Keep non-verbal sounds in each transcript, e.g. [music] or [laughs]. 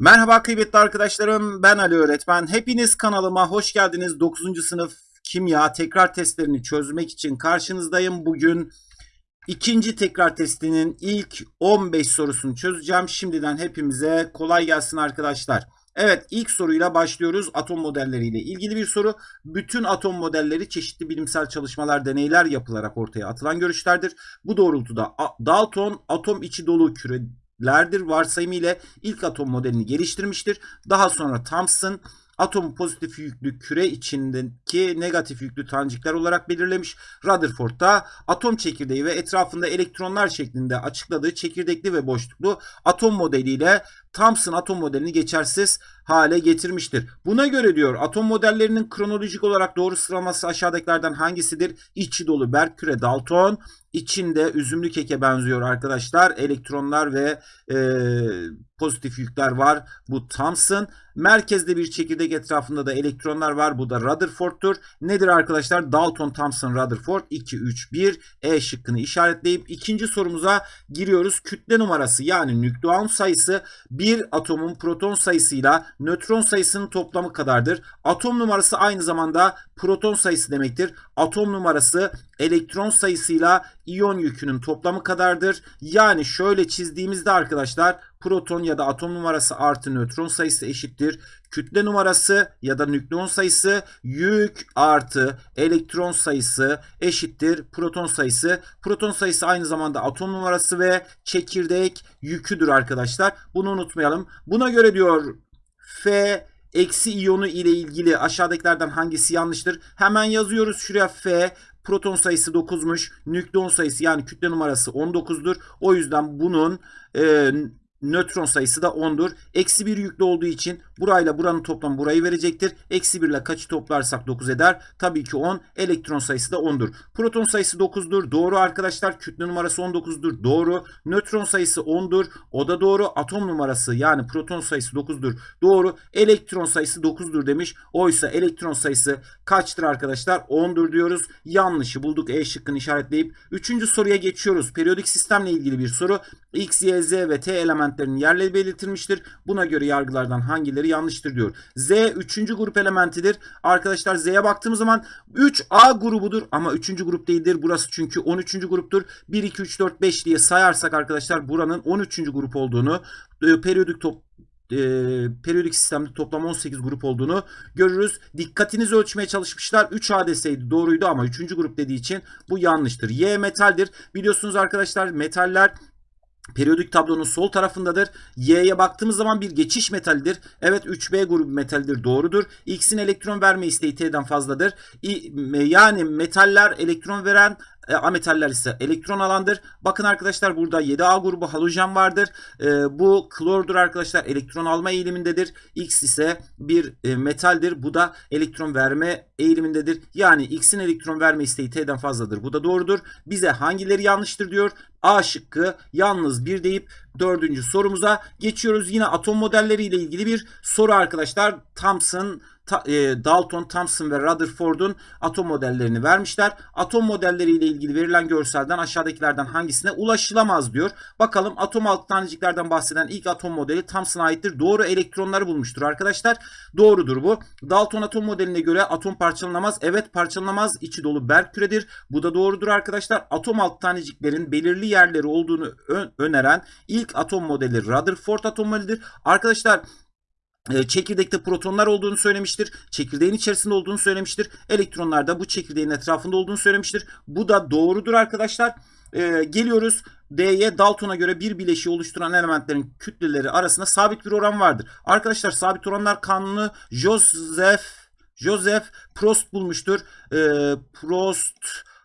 Merhaba kıymetli arkadaşlarım ben Ali Öğretmen. Hepiniz kanalıma hoş geldiniz. 9. sınıf kimya tekrar testlerini çözmek için karşınızdayım. Bugün ikinci tekrar testinin ilk 15 sorusunu çözeceğim. Şimdiden hepimize kolay gelsin arkadaşlar. Evet ilk soruyla başlıyoruz. Atom modelleriyle ilgili bir soru. Bütün atom modelleri çeşitli bilimsel çalışmalar, deneyler yapılarak ortaya atılan görüşlerdir. Bu doğrultuda Dalton atom içi dolu küre lerdir varsayımı ile ilk atom modelini geliştirmiştir. Daha sonra Thomson atom pozitif yüklü küre içindeki negatif yüklü tanecikler olarak belirlemiş. Rutherford da atom çekirdeği ve etrafında elektronlar şeklinde açıkladığı çekirdekli ve boşluklu atom modeliyle Thomson atom modelini geçersiz hale getirmiştir. Buna göre diyor atom modellerinin kronolojik olarak doğru sıralaması aşağıdakilerden hangisidir? İçi dolu berk küre Dalton, içinde üzümlü keke benziyor arkadaşlar. Elektronlar ve e, pozitif yükler var. Bu Thomson. Merkezde bir çekirdek etrafında da elektronlar var. Bu da Rutherford'tur. Nedir arkadaşlar? Dalton, Thomson, Rutherford 2, 3, 1. E şıkkını işaretleyip ikinci sorumuza giriyoruz. Kütle numarası yani nükleon sayısı bir atomun proton sayısıyla nötron sayısının toplamı kadardır. Atom numarası aynı zamanda proton sayısı demektir. Atom numarası elektron sayısıyla iyon yükünün toplamı kadardır. Yani şöyle çizdiğimizde arkadaşlar proton ya da atom numarası artı nötron sayısı eşittir. Kütle numarası ya da nükleon sayısı yük artı elektron sayısı eşittir proton sayısı. Proton sayısı aynı zamanda atom numarası ve çekirdek yüküdür arkadaşlar. Bunu unutmayalım. Buna göre diyor F eksi iyonu ile ilgili aşağıdakilerden hangisi yanlıştır? Hemen yazıyoruz şuraya F proton sayısı 9'muş. Nükleon sayısı yani kütle numarası 19'dur. O yüzden bunun e, nötron sayısı da 10'dur. Eksi 1 yüklü olduğu için burayla buranın toplamı burayı verecektir. Eksi 1 ile kaçı toplarsak 9 eder. Tabii ki 10. Elektron sayısı da 10'dur. Proton sayısı 9'dur. Doğru arkadaşlar. Kütle numarası 19'dur. Doğru. Nötron sayısı 10'dur. O da doğru. Atom numarası yani proton sayısı 9'dur. Doğru. Elektron sayısı 9'dur demiş. Oysa elektron sayısı kaçtır arkadaşlar? 10'dur diyoruz. Yanlışı bulduk. E şıkkını işaretleyip 3. soruya geçiyoruz. Periyodik sistemle ilgili bir soru. X, Y, Z ve T elementlerinin yerleri belirtilmiştir. Buna göre yargılardan hangileri yanlıştır diyor. Z 3. grup elementidir. Arkadaşlar Z'ye baktığımız zaman 3A grubudur ama 3. grup değildir. Burası çünkü 13. gruptur. 1, 2, 3, 4, 5 diye sayarsak arkadaşlar buranın 13. grup olduğunu e, periyodik top e, periyodik sistemde toplam 18 grup olduğunu görürüz. Dikkatinizi ölçmeye çalışmışlar. 3A deseydi doğruydu ama 3. grup dediği için bu yanlıştır. Y metaldir. Biliyorsunuz arkadaşlar metaller periyodik tablonun sol tarafındadır. Y'ye baktığımız zaman bir geçiş metalidir. Evet 3B grubu metaldir doğrudur. X'in elektron verme isteği T'den fazladır. Yani metaller elektron veren e, ametaller ise elektron alandır. Bakın arkadaşlar burada 7A grubu halojen vardır. E, bu klordur arkadaşlar. Elektron alma eğilimindedir. X ise bir e, metaldir. Bu da elektron verme eğilimindedir. Yani X'in elektron verme isteği T'den fazladır. Bu da doğrudur. Bize hangileri yanlıştır diyor. A şıkkı yalnız bir deyip dördüncü sorumuza geçiyoruz. Yine atom modelleri ile ilgili bir soru arkadaşlar. Thomson e, Dalton, Thomson ve Rutherford'un atom modellerini vermişler. Atom modelleri ile ilgili verilen görselden aşağıdakilerden hangisine ulaşılamaz diyor. Bakalım atom alt taneciklerden bahseden ilk atom modeli Thomson'a aittir. Doğru elektronları bulmuştur arkadaşlar. Doğrudur bu. Dalton atom modeline göre atom parçalanamaz. Evet parçalanamaz. İçi dolu berk küredir. Bu da doğrudur arkadaşlar. Atom alt taneciklerin belirli yerleri olduğunu öneren ilk atom modeli Rutherford atom modelidir. Arkadaşlar ee, çekirdekte protonlar olduğunu söylemiştir. Çekirdeğin içerisinde olduğunu söylemiştir. Elektronlar da bu çekirdeğin etrafında olduğunu söylemiştir. Bu da doğrudur arkadaşlar. Ee, geliyoruz D'ye Dalton'a göre bir bileşiği oluşturan elementlerin kütleleri arasında sabit bir oran vardır. Arkadaşlar sabit oranlar kanunu Joseph Joseph Prost bulmuştur. Ee, Prost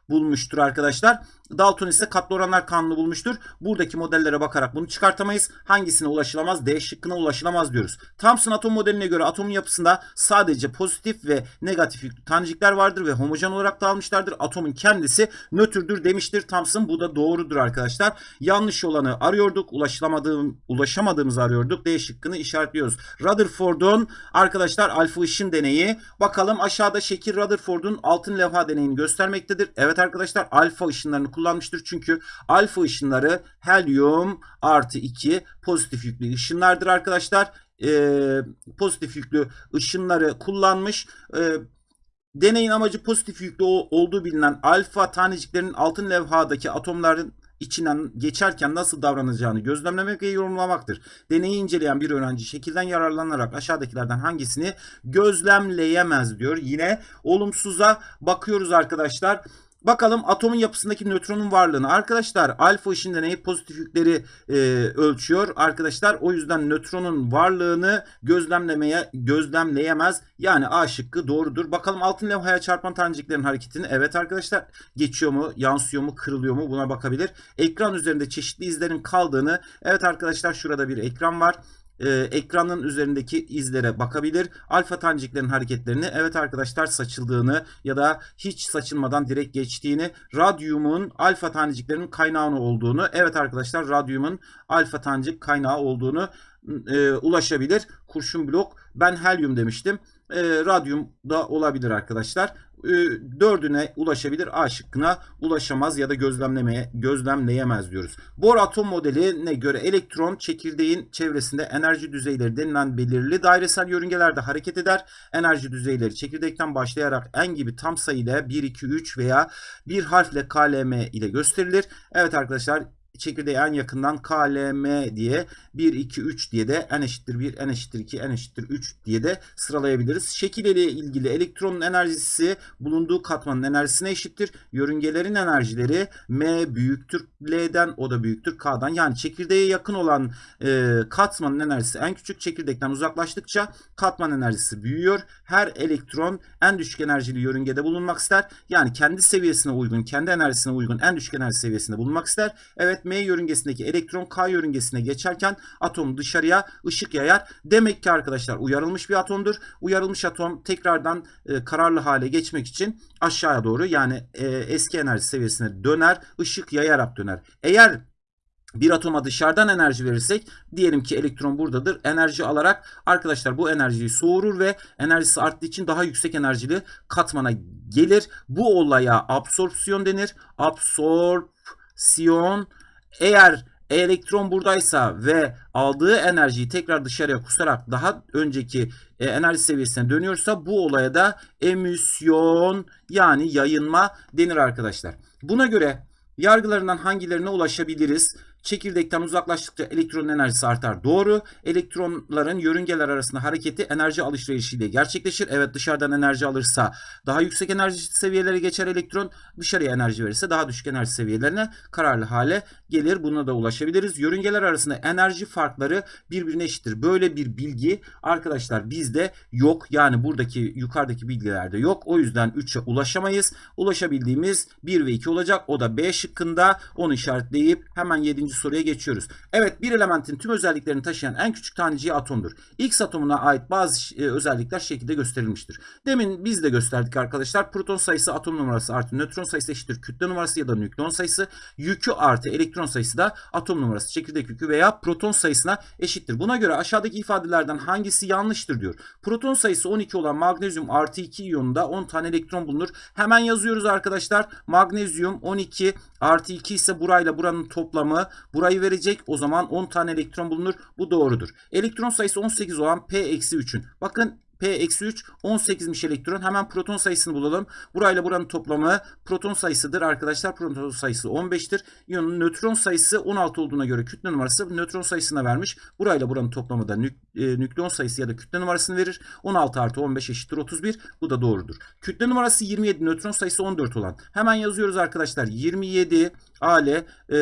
bulmuştur arkadaşlar. Dalton ise katlı oranlar kanunu bulmuştur. Buradaki modellere bakarak bunu çıkartamayız. Hangisine ulaşılamaz? D şıkkına ulaşılamaz diyoruz. Thomson atom modeline göre atomun yapısında sadece pozitif ve negatif tanecikler vardır ve homojen olarak dağılmışlardır. Atomun kendisi nötrdür demiştir Thomson. Bu da doğrudur arkadaşlar. Yanlış olanı arıyorduk. Ulaşılamadığım, ulaşamadığımızı arıyorduk. D şıkkını işaretliyoruz. Rutherford'un arkadaşlar alfa ışın deneyi. Bakalım aşağıda şekil Rutherford'un altın levha deneyini göstermektedir. Evet arkadaşlar alfa ışınlarını kullanmıştır. Çünkü alfa ışınları helyum artı 2 pozitif yüklü ışınlardır arkadaşlar. e, pozitif yüklü ışınları kullanmış. E, deneyin amacı pozitif yüklü olduğu bilinen alfa taneciklerin altın levhadaki atomların içinden geçerken nasıl davranacağını gözlemlemek ve yorumlamaktır. Deneyi inceleyen bir öğrenci şekilden yararlanarak aşağıdakilerden hangisini gözlemleyemez diyor. Yine olumsuza bakıyoruz arkadaşlar. Bakalım atomun yapısındaki nötronun varlığını. Arkadaşlar alfa ışın deneyi pozitif yükleri e, ölçüyor. Arkadaşlar o yüzden nötronun varlığını gözlemlemeye gözlemleyemez. Yani A şıkkı doğrudur. Bakalım altın levhaya çarpan taneciklerin hareketini. Evet arkadaşlar geçiyor mu, yansıyor mu, kırılıyor mu buna bakabilir. Ekran üzerinde çeşitli izlerin kaldığını. Evet arkadaşlar şurada bir ekran var e, ekranın üzerindeki izlere bakabilir. Alfa taneciklerin hareketlerini evet arkadaşlar saçıldığını ya da hiç saçılmadan direkt geçtiğini, radyumun alfa taneciklerin kaynağı olduğunu, evet arkadaşlar radyumun alfa tanecik kaynağı olduğunu e, ulaşabilir. Kurşun blok ben helyum demiştim. E, radyum da olabilir arkadaşlar. E, dördüne ulaşabilir. A şıkkına ulaşamaz ya da gözlemlemeye gözlemleyemez diyoruz. Bohr atom modeline göre elektron çekirdeğin çevresinde enerji düzeyleri denilen belirli dairesel yörüngelerde hareket eder. Enerji düzeyleri çekirdekten başlayarak n gibi tam sayıyla 1, 2, 3 veya bir harfle KLM ile gösterilir. Evet arkadaşlar çekirdeğe en yakından KLM diye 1, 2, 3 diye de n eşittir 1, n eşittir 2, n eşittir 3 diye de sıralayabiliriz. Şekil ile ilgili elektronun enerjisi bulunduğu katmanın enerjisine eşittir. Yörüngelerin enerjileri M büyüktür L'den o da büyüktür K'dan. Yani çekirdeğe yakın olan e, katmanın enerjisi en küçük çekirdekten uzaklaştıkça katman enerjisi büyüyor. Her elektron en düşük enerjili yörüngede bulunmak ister. Yani kendi seviyesine uygun, kendi enerjisine uygun en düşük enerji seviyesinde bulunmak ister. Evet M yörüngesindeki elektron K yörüngesine geçerken atom dışarıya ışık yayar. Demek ki arkadaşlar uyarılmış bir atomdur. Uyarılmış atom tekrardan e, kararlı hale geçmek için aşağıya doğru yani e, eski enerji seviyesine döner, ışık yayarak döner. Eğer bir atoma dışarıdan enerji verirsek diyelim ki elektron buradadır. Enerji alarak arkadaşlar bu enerjiyi soğurur ve enerjisi arttığı için daha yüksek enerjili katmana gelir. Bu olaya absorpsiyon denir. Absorpsiyon eğer elektron buradaysa ve aldığı enerjiyi tekrar dışarıya kusarak daha önceki e, enerji seviyesine dönüyorsa bu olaya da emisyon yani yayınma denir arkadaşlar. Buna göre yargılarından hangilerine ulaşabiliriz? Çekirdekten uzaklaştıkça elektronun enerjisi artar. Doğru. Elektronların yörüngeler arasında hareketi enerji alışverişiyle gerçekleşir. Evet dışarıdan enerji alırsa daha yüksek enerji seviyelere geçer elektron. Dışarıya enerji verirse daha düşük enerji seviyelerine kararlı hale gelir. Buna da ulaşabiliriz. Yörüngeler arasında enerji farkları birbirine eşittir. Böyle bir bilgi arkadaşlar bizde yok. Yani buradaki yukarıdaki bilgilerde yok. O yüzden 3'e ulaşamayız. Ulaşabildiğimiz 1 ve 2 olacak. O da B şıkkında. Onu işaretleyip hemen 7 soruya geçiyoruz. Evet bir elementin tüm özelliklerini taşıyan en küçük taneciği atomdur. X atomuna ait bazı e, özellikler şekilde gösterilmiştir. Demin biz de gösterdik arkadaşlar. Proton sayısı atom numarası artı nötron sayısı eşittir kütle numarası ya da nükleon sayısı. Yükü artı elektron sayısı da atom numarası, çekirdek yükü veya proton sayısına eşittir. Buna göre aşağıdaki ifadelerden hangisi yanlıştır diyor. Proton sayısı 12 olan magnezyum artı 2 iyonunda 10 tane elektron bulunur. Hemen yazıyoruz arkadaşlar. Magnezyum 12 artı 2 ise burayla buranın toplamı burayı verecek. O zaman 10 tane elektron bulunur. Bu doğrudur. Elektron sayısı 18 olan P-3'ün. Bakın P-3 18'miş elektron. Hemen proton sayısını bulalım. Burayla buranın toplamı proton sayısıdır arkadaşlar. Proton sayısı 15'tir. İyonun nötron sayısı 16 olduğuna göre kütle numarası nötron sayısına vermiş. Burayla buranın toplamı da nük, e, nükleon sayısı ya da kütle numarasını verir. 16 artı 15 eşittir 31. Bu da doğrudur. Kütle numarası 27 nötron sayısı 14 olan. Hemen yazıyoruz arkadaşlar. 27 Ale e,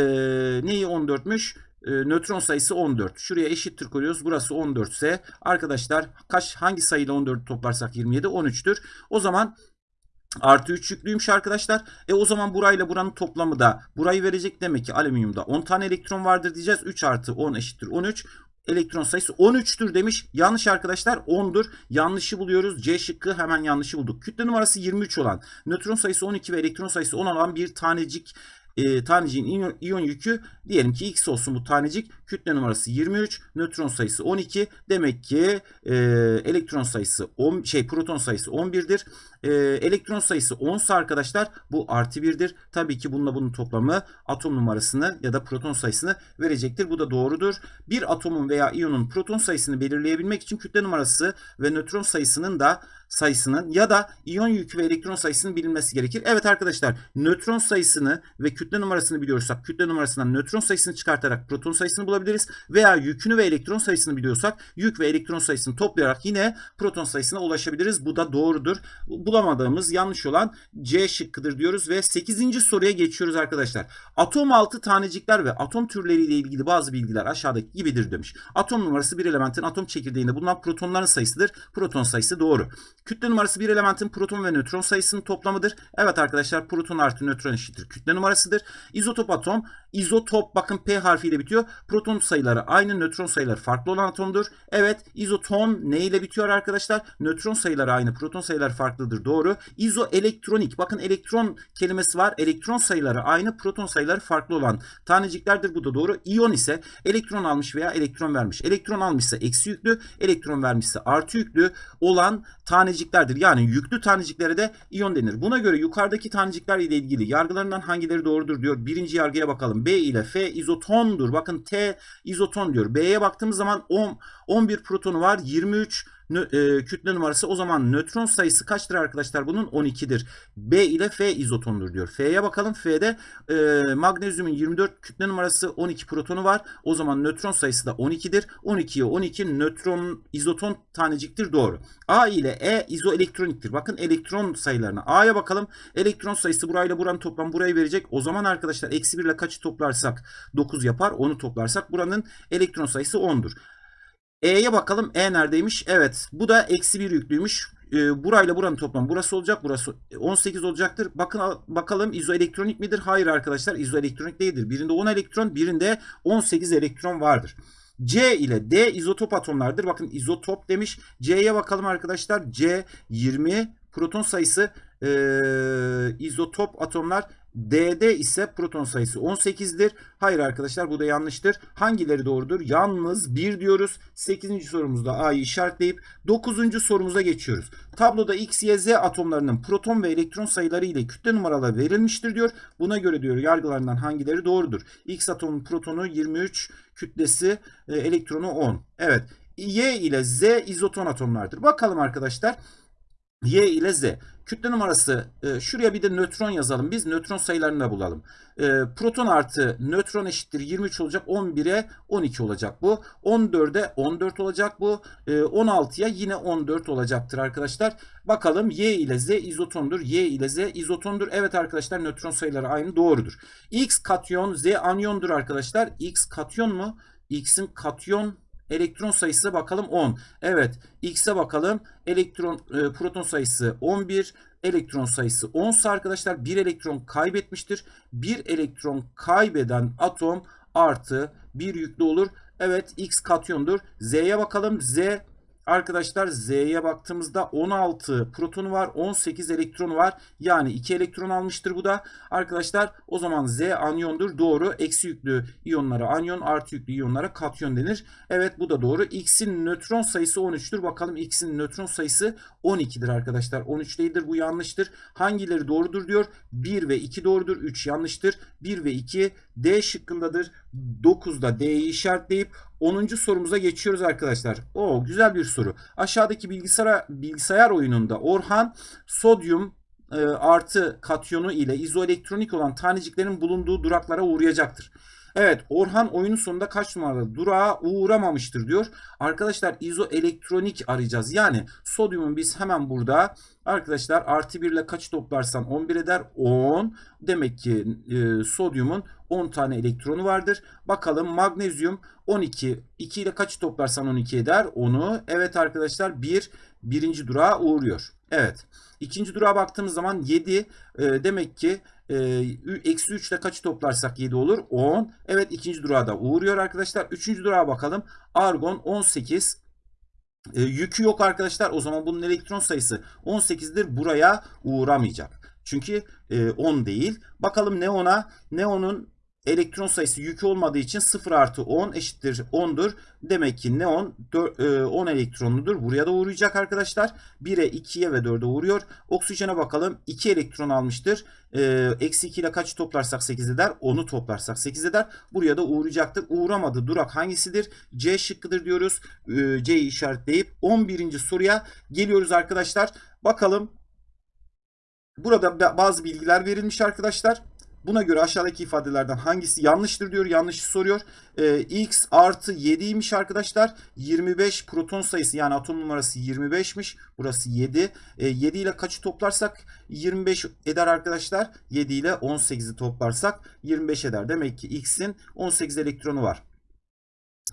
neyi 14'müş? E, nötron sayısı 14. Şuraya eşittir koyuyoruz. Burası 14 ise arkadaşlar kaç hangi sayıyla 14 toplarsak 27 13'tür. O zaman Artı 3 yüklüymüş arkadaşlar. E o zaman burayla buranın toplamı da burayı verecek demek ki alüminyumda 10 tane elektron vardır diyeceğiz. 3 artı 10 eşittir 13 elektron sayısı 13'tür demiş. Yanlış arkadaşlar 10'dur. Yanlışı buluyoruz. C şıkkı hemen yanlışı bulduk. Kütle numarası 23 olan, nötron sayısı 12 ve elektron sayısı 10 olan bir tanecik e, taneciğin iyon, iyon yükü diyelim ki X olsun bu tanecik. Kütle numarası 23, nötron sayısı 12. Demek ki e, elektron sayısı 10 şey proton sayısı 11'dir. E, elektron sayısı 10 ise arkadaşlar bu artı 1'dir. Tabii ki bununla bunun toplamı atom numarasını ya da proton sayısını verecektir. Bu da doğrudur. Bir atomun veya iyonun proton sayısını belirleyebilmek için kütle numarası ve nötron sayısının da sayısının ya da iyon yükü ve elektron sayısının bilinmesi gerekir. Evet arkadaşlar nötron sayısını ve kütle numarasını biliyorsak kütle numarasından nötron sayısını çıkartarak proton sayısını bulabiliriz. Veya yükünü ve elektron sayısını biliyorsak yük ve elektron sayısını toplayarak yine proton sayısına ulaşabiliriz. Bu da doğrudur. Bulamadığımız yanlış olan C şıkkıdır diyoruz ve 8. soruya geçiyoruz arkadaşlar. Atom altı tanecikler ve atom türleriyle ilgili bazı bilgiler aşağıdaki gibidir demiş. Atom numarası bir elementin atom çekirdeğinde bulunan protonların sayısıdır. Proton sayısı doğru. Kütle numarası bir elementin proton ve nötron sayısının toplamıdır. Evet arkadaşlar proton artı nötron eşittir kütle numarasıdır. İzotop atom, izotop bakın P harfiyle bitiyor. Proton sayıları aynı, nötron sayıları farklı olan atomdur. Evet izoton ne ile bitiyor arkadaşlar? Nötron sayıları aynı, proton sayıları farklıdır. Doğru. İzoelektronik bakın elektron kelimesi var. Elektron sayıları aynı, proton sayıları farklı olan taneciklerdir. Bu da doğru. İyon ise elektron almış veya elektron vermiş. Elektron almışsa eksi yüklü, elektron vermişse artı yüklü olan taneciklerdir. Yani yüklü taneciklere de iyon denir. Buna göre yukarıdaki tanecikler ile ilgili yargılarından hangileri doğrudur diyor. Birinci yargıya bakalım. B ile F izotondur. Bakın T izoton diyor. B'ye baktığımız zaman 10, 11 protonu var. 23 e, kütle numarası o zaman nötron sayısı kaçtır arkadaşlar bunun 12'dir. B ile F izotondur diyor. F'ye bakalım. F'de e, magnezyumun 24 kütle numarası 12 protonu var. O zaman nötron sayısı da 12'dir. 12'ye 12 nötron izoton taneciktir doğru. A ile E izoelektroniktir. Bakın elektron sayılarına. A'ya bakalım. Elektron sayısı burayla buranın toplam burayı verecek. O zaman arkadaşlar eksi 1 ile kaçı toplarsak 9 yapar. Onu toplarsak buranın elektron sayısı 10'dur. E'ye bakalım. E neredeymiş? Evet. Bu da eksi 1 yüklüymüş. E, burayla buranın toplamı burası olacak. Burası 18 olacaktır. Bakın bakalım izoelektronik midir? Hayır arkadaşlar. izoelektronik değildir. Birinde 10 elektron, birinde 18 elektron vardır. C ile D izotop atomlardır. Bakın izotop demiş. C'ye bakalım arkadaşlar. C 20 proton sayısı e, izotop atomlar D'de ise proton sayısı 18'dir. Hayır arkadaşlar bu da yanlıştır. Hangileri doğrudur? Yalnız 1 diyoruz. 8. sorumuzda A'yı işaretleyip 9. sorumuza geçiyoruz. Tabloda X, Y, Z atomlarının proton ve elektron sayıları ile kütle numaraları verilmiştir diyor. Buna göre diyor yargılarından hangileri doğrudur? X atomun protonu 23, kütlesi e, elektronu 10. Evet. Y ile Z izoton atomlardır. Bakalım arkadaşlar. Y ile Z. Kütle numarası e, şuraya bir de nötron yazalım. Biz nötron sayılarını da bulalım. E, proton artı nötron eşittir 23 olacak. 11'e 12 olacak bu. 14'e 14 olacak bu. E, 16'ya yine 14 olacaktır arkadaşlar. Bakalım Y ile Z izotondur. Y ile Z izotondur. Evet arkadaşlar nötron sayıları aynı doğrudur. X katyon Z anyondur arkadaşlar. X katyon mu? X'in katyon elektron sayısı bakalım 10. Evet X'e bakalım. Elektron e, proton sayısı 11. Elektron sayısı 10 ise arkadaşlar bir elektron kaybetmiştir. Bir elektron kaybeden atom artı bir yüklü olur. Evet X katyondur. Z'ye bakalım. Z Arkadaşlar Z'ye baktığımızda 16 protonu var. 18 elektronu var. Yani 2 elektron almıştır bu da. Arkadaşlar o zaman Z anyondur. Doğru. Eksi yüklü iyonlara anyon, artı yüklü iyonlara katyon denir. Evet bu da doğru. X'in nötron sayısı 13'tür. Bakalım X'in nötron sayısı 12'dir arkadaşlar. 13 değildir. Bu yanlıştır. Hangileri doğrudur diyor. 1 ve 2 doğrudur. 3 yanlıştır. 1 ve 2 D şıkkındadır. 9'da D'yi işaretleyip 10. sorumuza geçiyoruz arkadaşlar. O güzel bir soru. Aşağıdaki bilgisayar bilgisayar oyununda Orhan sodyum e, artı katyonu ile izoelektronik olan taneciklerin bulunduğu duraklara uğrayacaktır. Evet Orhan oyunun sonunda kaç numaralı durağa uğramamıştır diyor. Arkadaşlar izoelektronik arayacağız. Yani sodyumun biz hemen burada arkadaşlar artı 1 ile kaç toplarsan 11 eder 10. Demek ki e, sodyumun 10 tane elektronu vardır. Bakalım magnezyum 12. 2 ile kaç toplarsan 12 eder? 10'u. Evet arkadaşlar 1 birinci durağa uğruyor. Evet. İkinci durağa baktığımız zaman 7 e, demek ki eksi 3 ile kaçı toplarsak 7 olur? 10. Evet ikinci durağa da uğruyor arkadaşlar. Üçüncü durağa bakalım. Argon 18. E, yükü yok arkadaşlar. O zaman bunun elektron sayısı 18'dir. Buraya uğramayacak. Çünkü e, 10 değil. Bakalım neona. Neonun elektron sayısı yükü olmadığı için 0 artı 10 eşittir 10'dur. Demek ki neon 10 elektronludur. Buraya da uğrayacak arkadaşlar. 1'e 2'ye ve 4'e uğruyor. Oksijene bakalım. 2 elektron almıştır. E, eksi 2 ile kaç toplarsak 8 eder? 10'u toplarsak 8 eder. Buraya da uğrayacaktır. Uğramadı durak hangisidir? C şıkkıdır diyoruz. E, C'yi işaretleyip 11. soruya geliyoruz arkadaşlar. Bakalım. Burada bazı bilgiler verilmiş arkadaşlar. Buna göre aşağıdaki ifadelerden hangisi yanlıştır diyor. Yanlışı soruyor. Ee, x artı 7'ymiş arkadaşlar. 25 proton sayısı yani atom numarası 25'miş. Burası 7. Ee, 7 ile kaçı toplarsak 25 eder arkadaşlar. 7 ile 18'i toplarsak 25 eder. Demek ki x'in 18 elektronu var.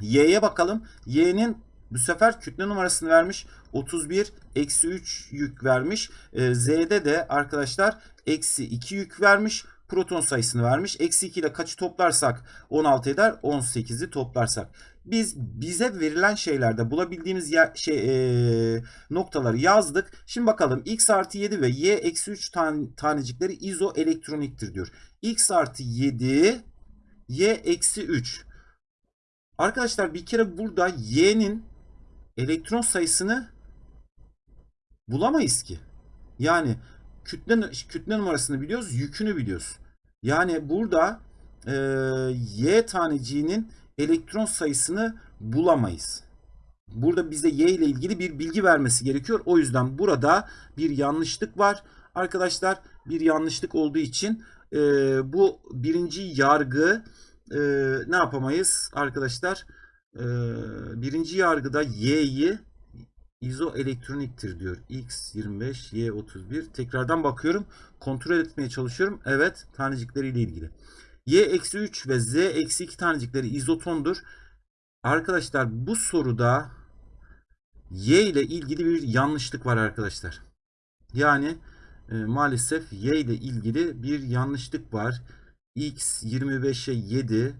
Y'ye bakalım. Y'nin bu sefer kütle numarasını vermiş. 31 eksi 3 yük vermiş. Ee, Z'de de arkadaşlar eksi 2 yük vermiş proton sayısını vermiş. Eksi 2 ile kaçı toplarsak 16 eder. 18'i toplarsak. Biz bize verilen şeylerde bulabildiğimiz yer, şey, e, noktaları yazdık. Şimdi bakalım x artı 7 ve y eksi 3 tane, tanecikleri izoelektroniktir diyor. x artı 7 y eksi 3. Arkadaşlar bir kere burada y'nin elektron sayısını bulamayız ki. Yani kütle, kütle numarasını biliyoruz, yükünü biliyoruz. Yani burada e, Y taneciğinin elektron sayısını bulamayız. Burada bize Y ile ilgili bir bilgi vermesi gerekiyor. O yüzden burada bir yanlışlık var. Arkadaşlar bir yanlışlık olduğu için e, bu birinci yargı e, ne yapamayız arkadaşlar? E, birinci yargıda Y'yi izoelektroniktir diyor. X25, Y31. Tekrardan bakıyorum. Kontrol etmeye çalışıyorum. Evet. Tanecikleriyle ilgili. Y-3 ve Z-2 tanecikleri izotondur. Arkadaşlar bu soruda Y ile ilgili bir yanlışlık var arkadaşlar. Yani e, maalesef Y ile ilgili bir yanlışlık var. X 25'e 7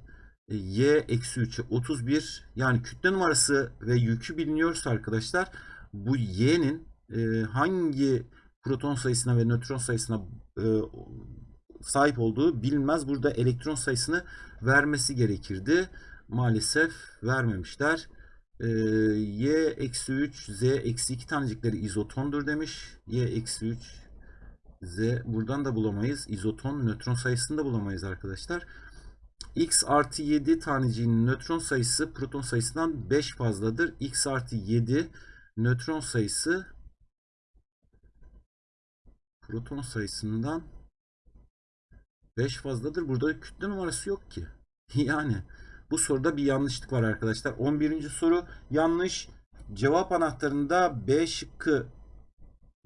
y eksi 3'e 31 yani kütle numarası ve yükü biliniyorsa arkadaşlar bu y'nin e, hangi proton sayısına ve nötron sayısına e, sahip olduğu bilinmez. Burada elektron sayısını vermesi gerekirdi. Maalesef vermemişler. E, y eksi 3 z eksi 2 tanecikleri izotondur demiş. y eksi 3 z buradan da bulamayız. İzoton nötron sayısını da bulamayız arkadaşlar x artı 7 taneciğinin nötron sayısı proton sayısından 5 fazladır. x artı 7 nötron sayısı proton sayısından 5 fazladır. Burada kütle numarası yok ki. [laughs] Yani bu soruda bir yanlışlık var arkadaşlar. 11. soru yanlış. Cevap anahtarında B şıkkı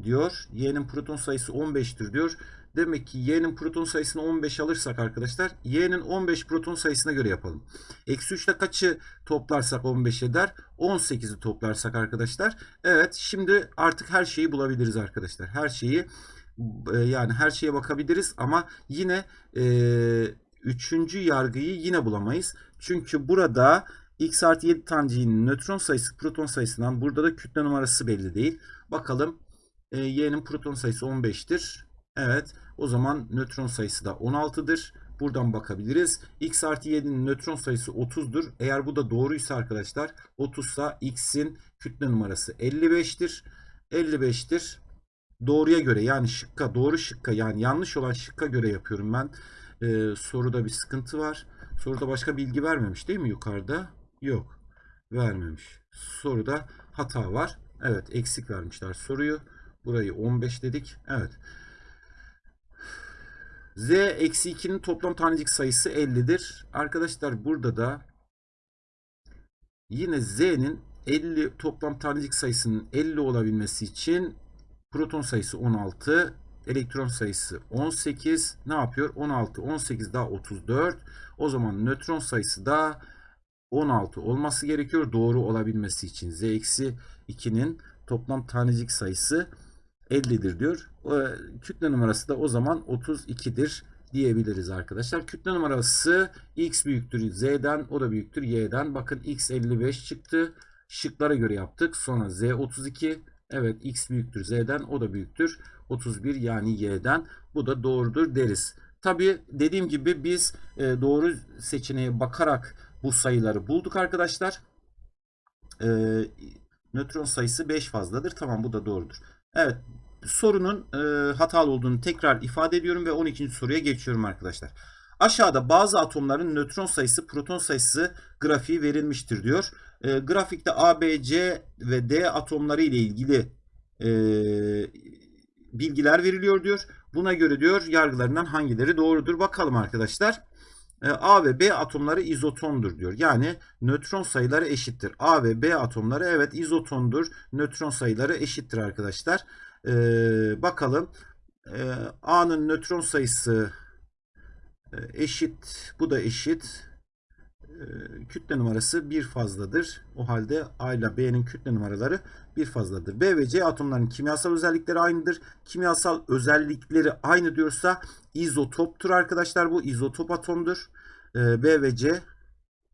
diyor. Y'nin proton sayısı 15'tir diyor. Demek ki y'nin proton sayısını 15 alırsak arkadaşlar y'nin 15 proton sayısına göre yapalım. Eksi 3 ile kaçı toplarsak 15 eder? 18'i toplarsak arkadaşlar. Evet şimdi artık her şeyi bulabiliriz arkadaşlar. Her şeyi e, yani her şeye bakabiliriz ama yine e, üçüncü yargıyı yine bulamayız. Çünkü burada x artı 7 taneciğinin nötron sayısı proton sayısından burada da kütle numarası belli değil. Bakalım e, y'nin proton sayısı 15'tir. Evet. O zaman nötron sayısı da 16'dır. Buradan bakabiliriz. X artı 7'nin nötron sayısı 30'dur. Eğer bu da doğruysa arkadaşlar 30 ise X'in kütle numarası 55'tir. 55'tir. Doğruya göre yani şıkka doğru şıkka yani yanlış olan şıkka göre yapıyorum ben. Ee, soruda bir sıkıntı var. Soruda başka bilgi vermemiş değil mi yukarıda? Yok. Vermemiş. Soruda hata var. Evet eksik vermişler soruyu. Burayı 15 dedik. Evet. Z eksi 2'nin toplam tanecik sayısı 50'dir. Arkadaşlar burada da yine Z'nin 50 toplam tanecik sayısının 50 olabilmesi için proton sayısı 16, elektron sayısı 18. Ne yapıyor? 16, 18 daha 34. O zaman nötron sayısı da 16 olması gerekiyor doğru olabilmesi için. Z eksi 2'nin toplam tanecik sayısı 50'dir diyor. Kütle numarası da o zaman 32'dir diyebiliriz arkadaşlar. Kütle numarası x büyüktür z'den o da büyüktür y'den. Bakın x 55 çıktı. Şıklara göre yaptık. Sonra z 32. Evet x büyüktür z'den o da büyüktür 31 yani y'den bu da doğrudur deriz. Tabi dediğim gibi biz e, doğru seçeneğe bakarak bu sayıları bulduk arkadaşlar. E, nötron sayısı 5 fazladır. Tamam bu da doğrudur. Evet sorunun e, hatalı olduğunu tekrar ifade ediyorum ve 12. soruya geçiyorum arkadaşlar. Aşağıda bazı atomların nötron sayısı, proton sayısı grafiği verilmiştir diyor. E, grafikte A, B, C ve D atomları ile ilgili e, bilgiler veriliyor diyor. Buna göre diyor yargılarından hangileri doğrudur bakalım arkadaşlar. E, A ve B atomları izotondur diyor. Yani nötron sayıları eşittir. A ve B atomları evet izotondur. Nötron sayıları eşittir arkadaşlar. E, bakalım. E, A'nın nötron sayısı e, eşit. Bu da eşit. E, kütle numarası bir fazladır. O halde A ile B'nin kütle numaraları bir fazladır. B ve C atomların kimyasal özellikleri aynıdır. Kimyasal özellikleri aynı diyorsa izotoptur arkadaşlar. Bu izotop atomdur. E, B ve C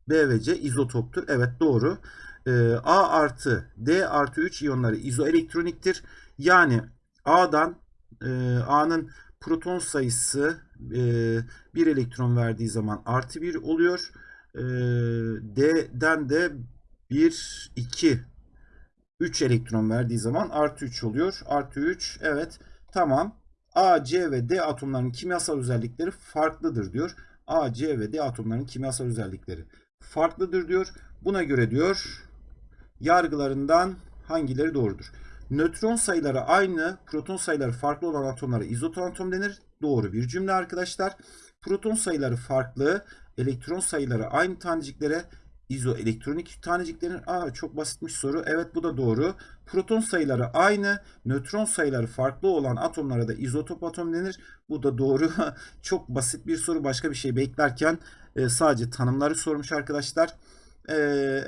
B ve C izotoptur. Evet doğru. A artı D artı 3 iyonları izoelektroniktir. Yani A'dan A'nın proton sayısı bir elektron verdiği zaman artı 1 oluyor. D'den de 1, 2, 3 elektron verdiği zaman artı 3 oluyor. Artı 3 evet tamam. A, C ve D atomlarının kimyasal özellikleri farklıdır diyor. A, C ve D atomlarının kimyasal özellikleri farklıdır diyor. Buna göre diyor yargılarından hangileri doğrudur? Nötron sayıları aynı, proton sayıları farklı olan atomlara izoton atom denir. Doğru bir cümle arkadaşlar. Proton sayıları farklı, elektron sayıları aynı taneciklere izoelektronik taneciklerin aa çok basitmiş soru. Evet bu da doğru. Proton sayıları aynı, nötron sayıları farklı olan atomlara da izotop atom denir. Bu da doğru. [laughs] çok basit bir soru. Başka bir şey beklerken e, sadece tanımları sormuş arkadaşlar. E,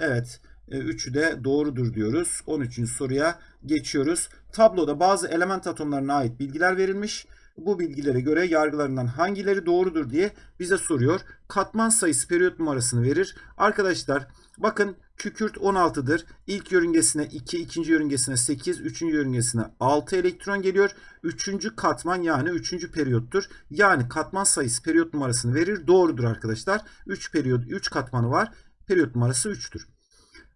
evet. E, üçü de doğrudur diyoruz. 13. soruya geçiyoruz. Tabloda bazı element atomlarına ait bilgiler verilmiş bu bilgilere göre yargılarından hangileri doğrudur diye bize soruyor. Katman sayısı periyot numarasını verir. Arkadaşlar bakın kükürt 16'dır. İlk yörüngesine 2, ikinci yörüngesine 8, üçüncü yörüngesine 6 elektron geliyor. Üçüncü katman yani üçüncü periyottur. Yani katman sayısı periyot numarasını verir. Doğrudur arkadaşlar. 3 periyot 3 katmanı var. Periyot numarası 3'tür.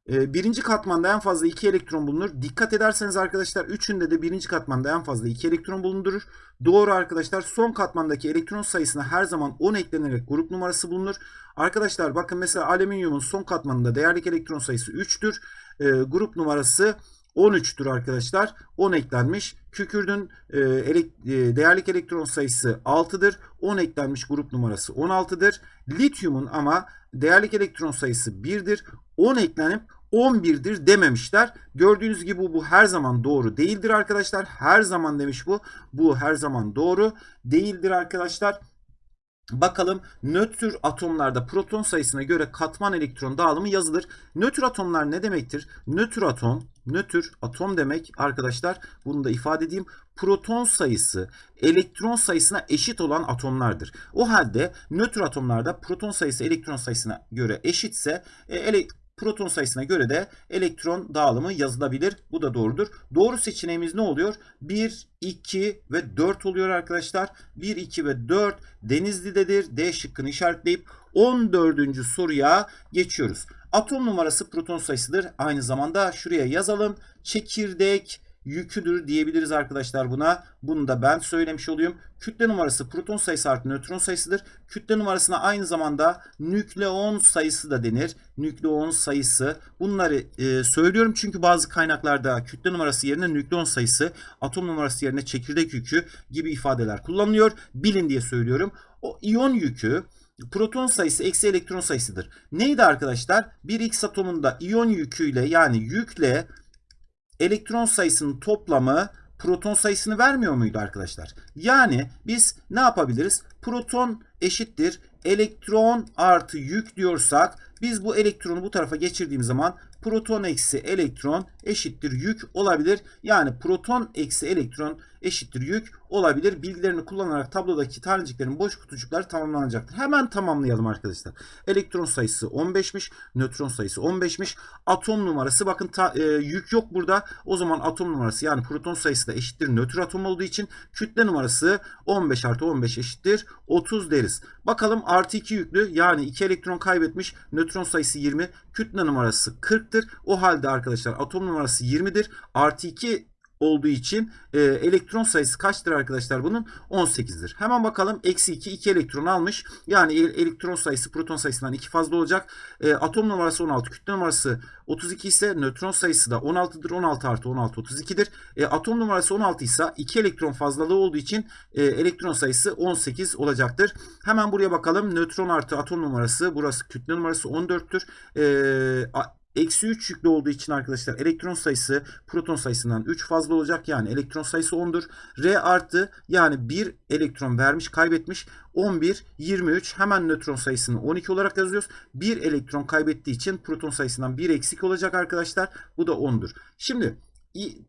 Ee, birinci katmanda en fazla 2 elektron bulunur. Dikkat ederseniz arkadaşlar üçünde de birinci katmanda en fazla 2 elektron bulundurur. Doğru arkadaşlar son katmandaki elektron sayısına her zaman 10 eklenerek grup numarası bulunur. Arkadaşlar bakın mesela alüminyumun son katmanında değerlik elektron sayısı 3'tür. E, ee, grup numarası 13'tür arkadaşlar. 10 eklenmiş. Kükürdün e, elek, e, değerlik elektron sayısı 6'dır. 10 eklenmiş grup numarası 16'dır. Lityumun ama değerlik elektron sayısı 1'dir. 10 eklenip 11'dir dememişler. Gördüğünüz gibi bu, her zaman doğru değildir arkadaşlar. Her zaman demiş bu. Bu her zaman doğru değildir arkadaşlar. Bakalım nötr atomlarda proton sayısına göre katman elektron dağılımı yazılır. Nötr atomlar ne demektir? Nötr atom, nötr atom demek arkadaşlar. Bunu da ifade edeyim. Proton sayısı elektron sayısına eşit olan atomlardır. O halde nötr atomlarda proton sayısı elektron sayısına göre eşitse e, ele, Proton sayısına göre de elektron dağılımı yazılabilir. Bu da doğrudur. Doğru seçeneğimiz ne oluyor? 1, 2 ve 4 oluyor arkadaşlar. 1, 2 ve 4 Denizli'dedir. D şıkkını işaretleyip 14. soruya geçiyoruz. Atom numarası proton sayısıdır. Aynı zamanda şuraya yazalım. Çekirdek yüküdür diyebiliriz arkadaşlar buna. Bunu da ben söylemiş olayım. Kütle numarası proton sayısı artı nötron sayısıdır. Kütle numarasına aynı zamanda nükleon sayısı da denir. Nükleon sayısı. Bunları e, söylüyorum çünkü bazı kaynaklarda kütle numarası yerine nükleon sayısı, atom numarası yerine çekirdek yükü gibi ifadeler kullanılıyor. Bilin diye söylüyorum. O iyon yükü proton sayısı eksi elektron sayısıdır. Neydi arkadaşlar? Bir X atomunda iyon yüküyle yani yükle elektron sayısının toplamı proton sayısını vermiyor muydu arkadaşlar? Yani biz ne yapabiliriz? Proton eşittir elektron artı yük diyorsak Biz bu elektronu bu tarafa geçirdiğimiz zaman proton eksi elektron eşittir yük olabilir. Yani proton eksi elektron eşittir yük olabilir. Bilgilerini kullanarak tablodaki taneciklerin boş kutucukları tamamlanacaktır. Hemen tamamlayalım arkadaşlar. Elektron sayısı 15'miş. Nötron sayısı 15'miş. Atom numarası bakın ta, e, yük yok burada. O zaman atom numarası yani proton sayısı da eşittir nötr atom olduğu için kütle numarası 15 artı 15 eşittir 30 deriz. Bakalım artı 2 yüklü yani 2 elektron kaybetmiş. Nötron sayısı 20. Kütle numarası 40'tır. O halde arkadaşlar atom numarası 20'dir. Artı 2 olduğu için e, elektron sayısı kaçtır arkadaşlar bunun? 18'dir. Hemen bakalım. Eksi 2 2 elektron almış. Yani el- elektron sayısı proton sayısından 2 fazla olacak. E, atom numarası 16. Kütle numarası 32 ise nötron sayısı da 16'dır. 16 artı 16 32'dir. E, atom numarası 16 ise 2 elektron fazlalığı olduğu için e, elektron sayısı 18 olacaktır. Hemen buraya bakalım. Nötron artı atom numarası burası kütle numarası 14'tür. E, Eksi 3 yüklü olduğu için arkadaşlar elektron sayısı proton sayısından 3 fazla olacak. Yani elektron sayısı 10'dur. R artı yani 1 elektron vermiş kaybetmiş. 11, 23 hemen nötron sayısını 12 olarak yazıyoruz. 1 elektron kaybettiği için proton sayısından 1 eksik olacak arkadaşlar. Bu da 10'dur. Şimdi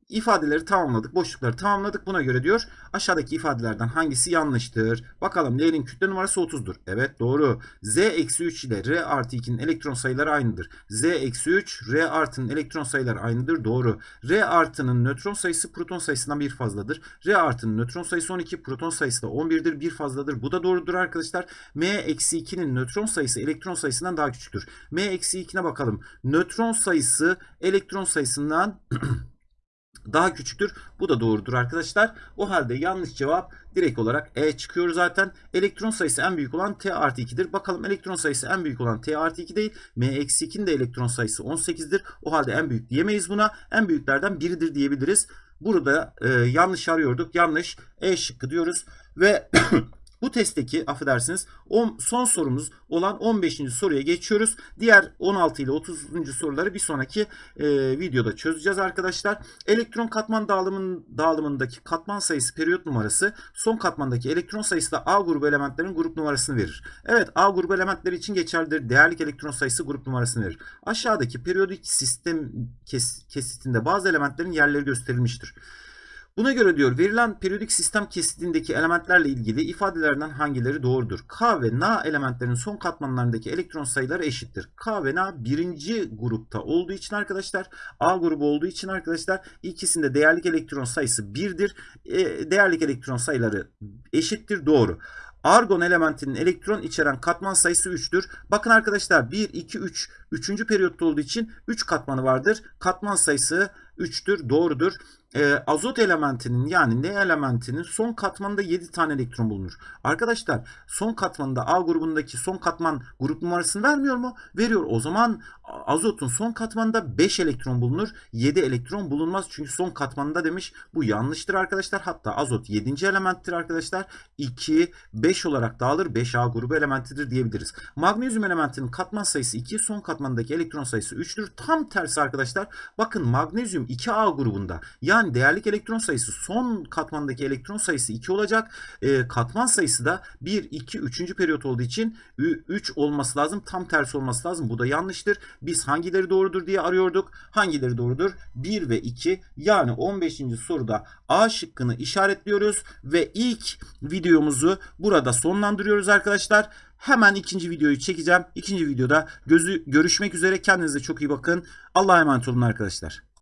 ifadeleri tamamladık. Boşlukları tamamladık. Buna göre diyor aşağıdaki ifadelerden hangisi yanlıştır? Bakalım L'nin kütle numarası 30'dur. Evet doğru. Z eksi 3 ile R artı 2'nin elektron sayıları aynıdır. Z eksi 3, R artının elektron sayıları aynıdır. Doğru. R artının nötron sayısı proton sayısından bir fazladır. R artının nötron sayısı 12, proton sayısı da 11'dir. Bir fazladır. Bu da doğrudur arkadaşlar. M eksi 2'nin nötron sayısı elektron sayısından daha küçüktür. M eksi 2'ne bakalım. Nötron sayısı elektron sayısından [clears throat] daha küçüktür. Bu da doğrudur arkadaşlar. O halde yanlış cevap direkt olarak E çıkıyor zaten. Elektron sayısı en büyük olan T artı 2'dir. Bakalım elektron sayısı en büyük olan T artı 2 değil. M eksi 2'nin de elektron sayısı 18'dir. O halde en büyük diyemeyiz buna. En büyüklerden biridir diyebiliriz. Burada e, yanlış arıyorduk. Yanlış. E şıkkı diyoruz. Ve [clears throat] bu testteki affedersiniz on, son sorumuz olan 15. soruya geçiyoruz. Diğer 16 ile 30. soruları bir sonraki e, videoda çözeceğiz arkadaşlar. Elektron katman dağılımın, dağılımındaki katman sayısı periyot numarası son katmandaki elektron sayısı da A grubu elementlerin grup numarasını verir. Evet A grubu elementleri için geçerlidir. Değerlik elektron sayısı grup numarasını verir. Aşağıdaki periyodik sistem kes, kesitinde bazı elementlerin yerleri gösterilmiştir. Buna göre diyor verilen periyodik sistem kesitindeki elementlerle ilgili ifadelerden hangileri doğrudur? K ve N elementlerin son katmanlarındaki elektron sayıları eşittir. K ve N birinci grupta olduğu için arkadaşlar A grubu olduğu için arkadaşlar ikisinde değerlik elektron sayısı 1'dir. E, değerlik elektron sayıları eşittir doğru. Argon elementinin elektron içeren katman sayısı 3'tür. Bakın arkadaşlar 1, 2, 3. 3. periyotta olduğu için 3 katmanı vardır. Katman sayısı 3'tür. Doğrudur. Ee, azot elementinin yani N elementinin son katmanında 7 tane elektron bulunur. Arkadaşlar son katmanında A grubundaki son katman grup numarasını vermiyor mu? Veriyor. O zaman azotun son katmanında 5 elektron bulunur. 7 elektron bulunmaz. Çünkü son katmanında demiş. Bu yanlıştır arkadaşlar. Hatta azot 7. elementtir arkadaşlar. 2, 5 olarak dağılır. 5A grubu elementidir diyebiliriz. Magnezyum elementinin katman sayısı 2, son katmandaki elektron sayısı 3'tür. Tam tersi arkadaşlar. Bakın magnezyum 2A grubunda. Yani değerlik elektron sayısı son katmandaki elektron sayısı 2 olacak. E, katman sayısı da 1, 2, 3. periyot olduğu için 3 olması lazım. Tam tersi olması lazım. Bu da yanlıştır. Biz hangileri doğrudur diye arıyorduk. Hangileri doğrudur? 1 ve 2. Yani 15. soruda A şıkkını işaretliyoruz ve ilk videomuzu burada sonlandırıyoruz arkadaşlar. Hemen ikinci videoyu çekeceğim. İkinci videoda gözü görüşmek üzere. Kendinize çok iyi bakın. Allah'a emanet olun arkadaşlar.